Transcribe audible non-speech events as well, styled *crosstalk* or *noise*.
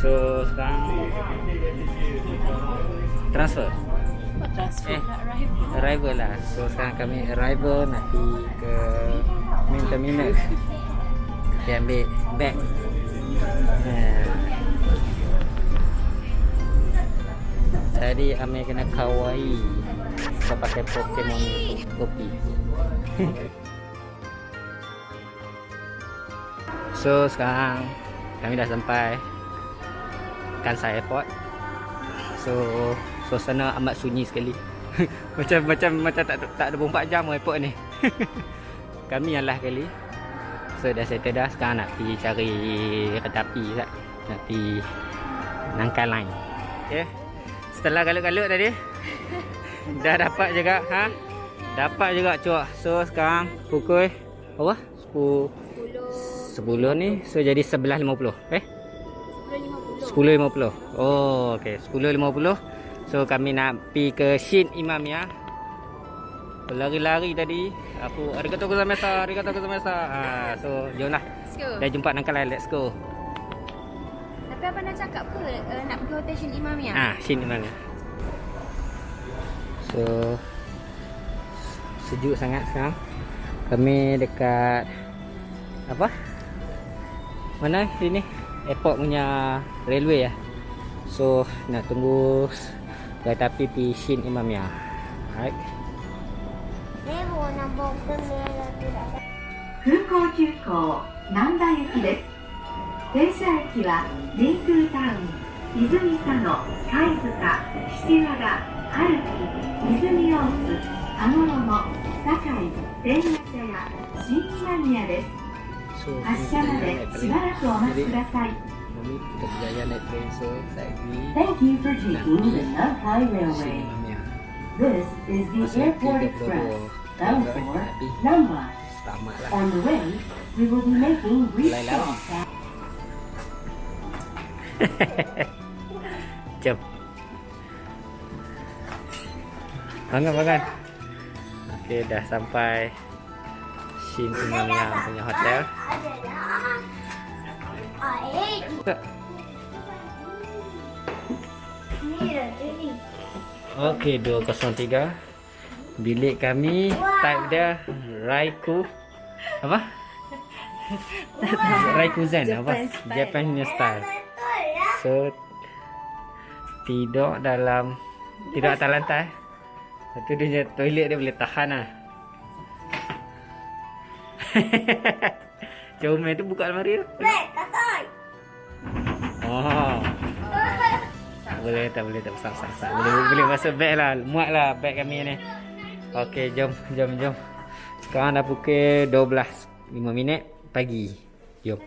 So sekarang transfer. Transfer Eh. arrival? Arrival lah. So sekarang kami arrival pergi ke main terminal. Kita ambil bag. Ha. Tadi Amir kena kawaii Sebab pakai Pokemon kopi *laughs* So sekarang kami dah sampai Kansai Airport. So suasana amat sunyi sekali. *laughs* Macam macam macam tak tak ada 24 jam airport ni. *laughs* Kami yang lah kali. So dah settle dah. Sekarang nak pergi cari kereta api tak? Nak pergi Nangkai line. Okay. Setelah galut-galut tadi *laughs* Dah dapat juga ha? Dapat juga cuak So sekarang pukul Apa? 10 10 ni So jadi 11.50 Eh? 10.50 Oh okay. 10.50 So kami nak pergi ke Shin Imam ya? Lari-lari tadi. Aku Arigatou gozaimasu Arigatou gozaimasu ha, So jom lah. Let's go. Dah jumpa Nangkalai Let's go. Tapi apa nak cakap ke uh, nak pergi hotel Shin Imam ya? Ah, Shin Imam ya. So Sejuk sangat sekarang. Kami dekat Apa? Mana sini? Airport punya railway ya. So nak tunggu kereta api pergi Shin Imam ya. Alright. 空港急行難波行きです停車駅はリンクータウン泉佐野貝塚岸和田春木泉大津羽衣堺天ヶ茶屋新今宮です so Asyam kita naik train. mami kami kita berjaya naik train. So saya pergi. Thank you for taking the Nankai Railway ah. This is the Airport Express. Bound for Nambah On the way, we will be making research. *laughs* Jom. Bangun, bangun. Okay, dah sampai. Shin Imam yang punya hotel. Okey 203. Bilik kami type dia Raiku apa? Raikuzan apa? Japan style. Style. So tidur dalam tidur atas lantai. Lepas tu dia punya toilet dia boleh tahan lah. *laughs* Comel tu buka almari tu. Oh. Boleh, tak boleh, tak besar, besar, besar. Boleh, boleh masuk beg lah. Muat lah beg kami ni. Okey, jom, jom, jom. Sekarang dah pukul 12.05 minit pagi. Jom.